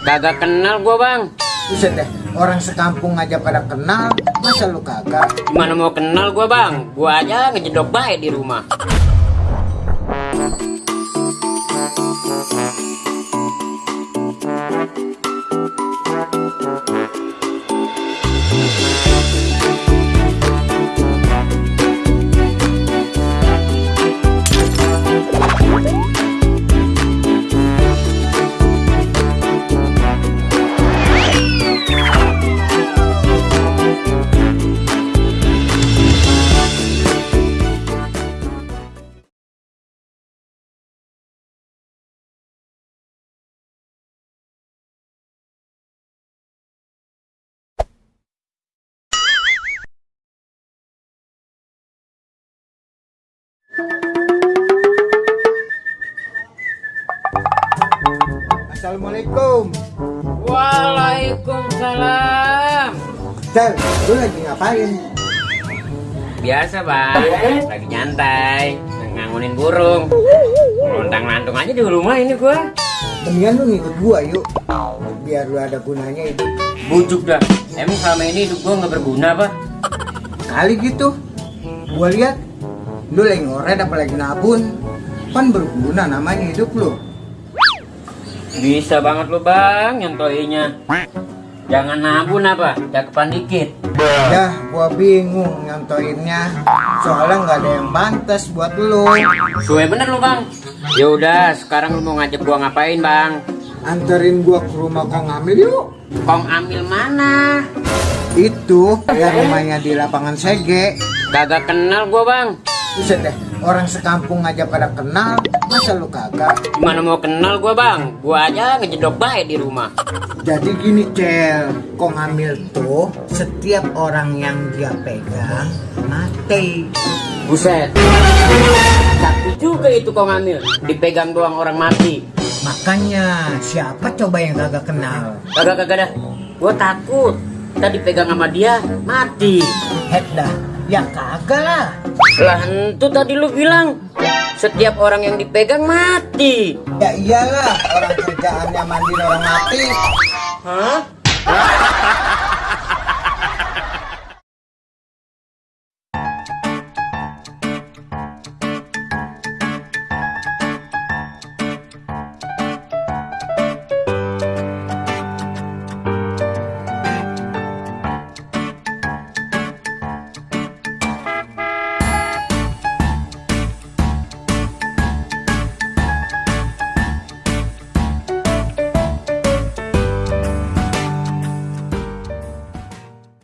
Kagak kenal gua bang. Buset deh, orang sekampung aja pada kenal, masa lu kagak? Gimana mau kenal gua bang? Gua aja ngejedok baik di rumah Assalamualaikum. Waalaikumsalam Cel, lu lagi ngapain? Biasa bang Lagi nyantai Ngangunin burung Lontang lantung aja di rumah ini gua Mendingan lu ngikut gua yuk. Biar lu ada gunanya hidup. Bujuk dah Emang selama ini hidup gua nggak berguna apa Kali gitu. Gua lihat lu lagi ngoret apa lagi nabun. Kan berguna namanya hidup lu. Bisa banget lu bang Nyontoinya Jangan nabun apa Cakepan dikit Ya, gua bingung nyontoinnya. Soalnya nggak ada yang pantas buat lu. Suwe bener lu bang Ya udah sekarang lu mau ngajak gua ngapain bang Anterin gua ke rumah Kong Amil yuk. Kong ambil mana Itu yang rumahnya di lapangan Sege. Kagak kenal gua bang Buset deh, orang sekampung aja pada kenal, masa lu kagak? Gimana mau kenal gua bang? Gua aja ngejedok baik di rumah. Jadi gini Cel, Kong Amil tuh setiap orang yang dia pegang mati. Buset. Tapi juga itu kong ambil Dipegang doang orang mati. Makanya siapa coba yang kagak kenal? Kagak kagak dah. Gua takut. Tadi pegang sama dia Mati. Het dah, ya kagak lah. Lah itu tadi lu bilang Setiap orang yang dipegang mati Ya iyalah, orang kerjaannya mandi orang mati. Hah?